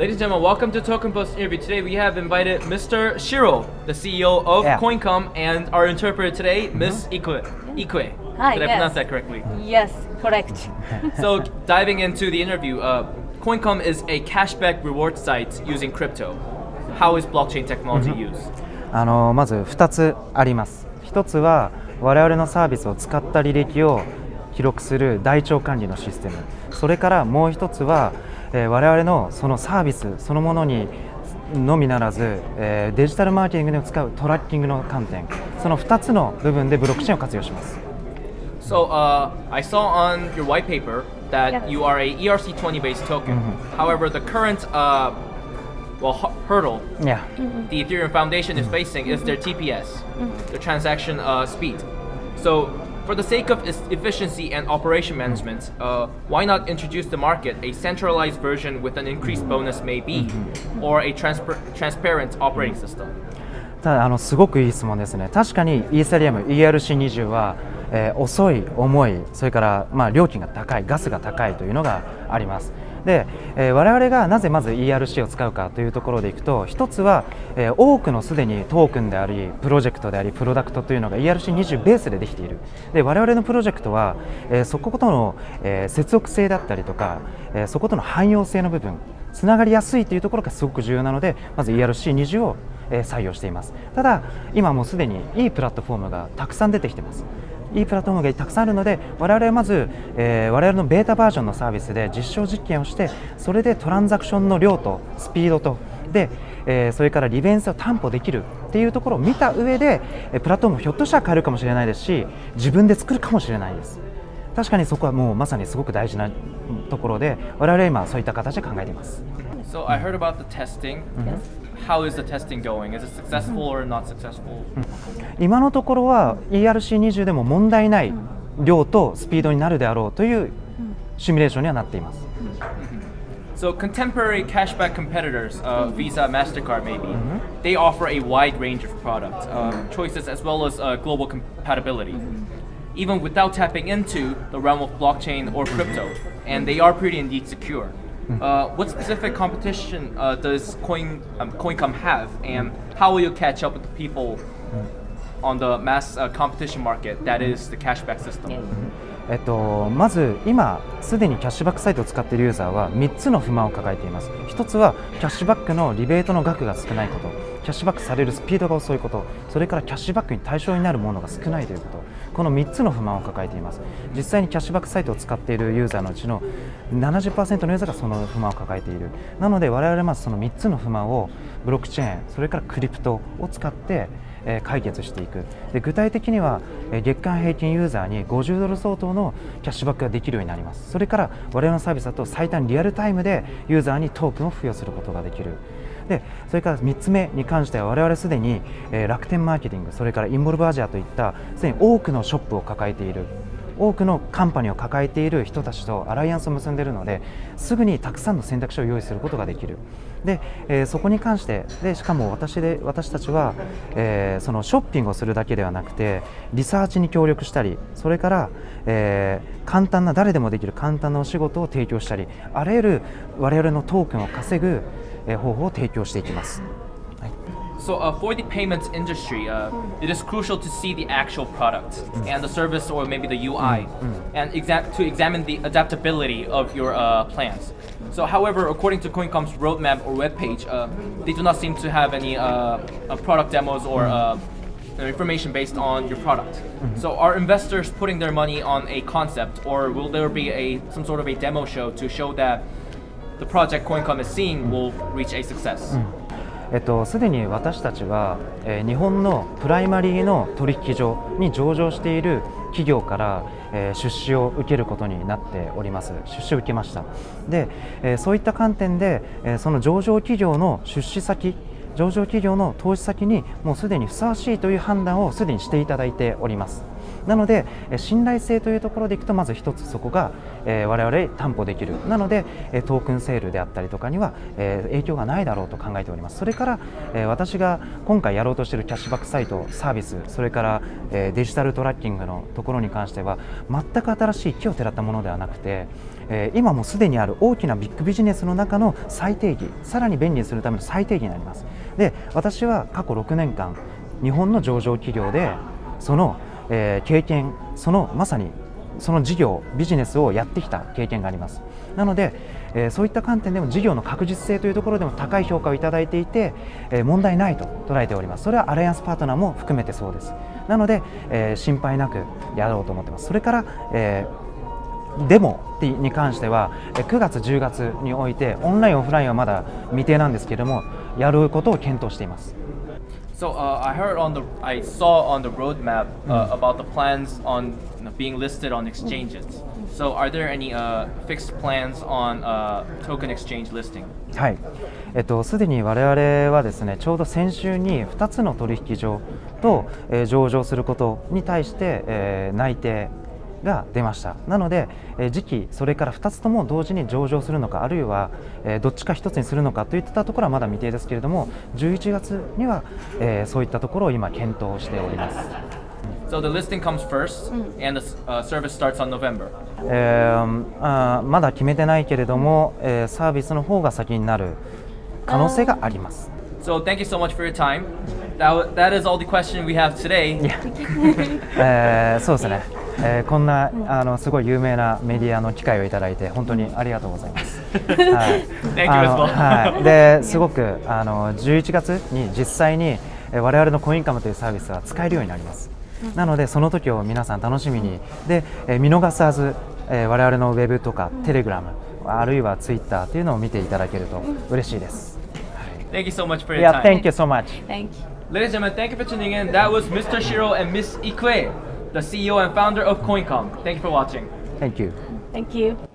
Ladies and gentlemen, welcome to Token Post interview. Today we have invited Mr. Shiro, the CEO of Yeah. CoinCom, and our interpreter today, Miss Ikue. Ikue. Hi, Did I yes. pronounce that correctly? Yes, correct. so, diving into the interview, uh, CoinCom is a cashback reward site using crypto. How is blockchain technology used? あのまず2つあります1つは我々のサービスを使った履歴を記録する台帳管理のシステムそれからもう1つは、えー我々のそのサービスそのものにのみならず、えーデジタルマーケティングで使うトラッキングの観点その2つの部分でブロックチェーンを活用します So, uh, I saw on your white paper that Yes. you are a ERC20 based token. However, the current uh, well hu- hurdle いや the Ethereum Foundation is facing is their TPS, the transaction uh, speed. So, for the sake of its efficiency and operation management, uh, why not introduce the market a centralized version with an increased bonus, maybe, or a transper- transparent operating system? ただあのすごくいい質問ですね確かにイーサリアム ERC20 は、えー遅い重いそれからまあ料金が高いガスが高いというのがあります で、えー我々がなぜまず ERC を使うかというところでいくと一つは、えー多くのすでにトークンでありプロジェクトでありプロダクトというのが ERC20 ベースでできている。で我々のプロジェクトは、えーそことの、え接続性だったりとか、えそことの汎用性の部分つながりやすいというところがすごく重要なのでまず ERC20 を採用しています。ただ今もうすでにいいプラットフォームがたくさん出てきてます。いいプラットフォームがたくさんあるので我々はまず、えー我々のベータバージョンのサービスで実証実験をしてそれでトランザクションの量とスピードとで、えーそれから利便性を担保できるっていうところを見た上でえープラットフォームをひょっとしたら変えるかもしれないですし自分で作るかもしれないです。確かにそこはもうまさにすごく大事なところで我々は今そういった形で考えています。So, I heard about the testing. How is the testing going? Is it successful or not successful? 今のところは ERC20 でも問題ない量とスピードになるであろうというシミュレーションにはなっています So contemporary cashback competitors, uh, Visa, Mastercard, maybe, they offer a wide range of product um, choices as well as uh, global compatibility, even without tapping into the realm of blockchain or crypto, and they are pretty indeed secure. Uh, what specific competition uh, does Coin um, CoinCom have, and how will you catch up with the people on the mass uh, competition market that is the cashback system? えっと、まず今すでにキャッシュバックサイトを使っているユーザーは3つの不満を抱えています。1つはキャッシュバックのリベートの額が少ないこと。キャッシュバックされるスピードが遅いこと。それからキャッシュバックに対象になるものが少ないということ。この3つの不満を抱えています。実際にキャッシュバックサイトを使っているユーザーのうちの70%のユーザーがその不満を抱えている。なので我々はその3つの不満をブロックチェーンそれからクリプトを使って解決していく。で具体的には月間平均ユーザーに50ドル相当のキャッシュバックができるようになります。それから我々のサービスだと最短リアルタイムでユーザーにトークンを付与することができる。でそれから3つ目に関しては我々すでに、楽天マーケティングそれからインボルブアジアといったすでに多くのショップを抱えている。多くのカンパニーを抱えている人たちとアライアンスを結んでいるのですぐにたくさんの選択肢を用意することができるで、えーそこに関してでしかも私で私たちは、えーそのショッピングをするだけではなくてリサーチに協力したりそれから、えー簡単な誰でもできる簡単なお仕事を提供したりあらゆる我々のトークンを稼ぐ、方法を提供していきます。はい So uh, for the payments industry, uh, it is crucial to see the actual product and the service, or maybe the UI, and exa- to examine the adaptability of your uh, plans. So, however, according to CoinCom's roadmap or webpage, uh, they do not seem to have any uh, uh, product demos or uh, information based on your product. So, are investors putting their money on a concept, or will there be a some sort of a demo show to show that the project CoinCom is seeing will reach a success? えっと、すでに私たちは、えー日本のプライマリーの取引所に上場している企業から、えー出資を受けることになっております。出資を受けました。で、えーそういった観点で、えその上場企業の出資先上場企業の投資先にもうすでにふさわしいという判断をすでにしていただいております。なので、信頼性というところでいくとまず一つそこが、えー我々担保できる。なので、トークンセールであったりとかには、え影響がないだろうと考えております。それから、え私が今回やろうとしているキャッシュバックサイトサービスそれから、えデジタルトラッキングのところに関しては全く新しい木をてらったものではなくて、え今もすでにある大きなビッグビジネスの中の最定義さらに便利にするための最定義になります。で私は過去6年間日本の上場企業でその、えー経験そのまさにその事業ビジネスをやってきた経験があります。なので、えーそういった観点でも事業の確実性というところでも高い評価をいただいていて、えー問題ないと捉えております。それはアライアンスパートナーも含めてそうです。なので、えー心配なくやろうと思ってます。それから、えデモに関しては9月10月においてオンラインオフラインはまだ未定なんですけれどもやることを検討しています。So uh, I heard on the, I saw on the roadmap uh, about the plans on being listed on exchanges. So are there any uh, fixed plans on uh, token exchange listing? はい、えっと、すでに我々はですねちょうど先週に2つの取引所と、えー上場することに対して、えー内定が出ましたなので、えー時期それから2つとも同時に上場するのかあるいは、えーどっちか1つにするのかといったところはまだ未定ですけれども11月には、えーそういったところを今検討しております。So the listing comes first, and the uh, service starts on November. えーあーまだ決めてないけれども、えーサービスの方が先になる可能性があります。So thank you so much for your time. That, is all the question we have today. えーそうですね、えーこんなあのすごい有名なメディアの機会をいただいて本当にありがとうございます。はい.はい、ですごくあの11月に実際にえー我々のコインカムというサービスは使えるようになります。なのでその時を皆さん楽しみにで、えー見逃さず、えー我々のウェブとかテレグラムあるいはツイッターというのを見ていただけると嬉しいです。Thank you so much for your Yeah, time. thank you so much. Thank you. Ladies and gentlemen, thank you for tuning in. That was Mr. Shiro and Miss Ikue, the CEO and founder of CoinCom. Thank you for watching. Thank you. Thank you.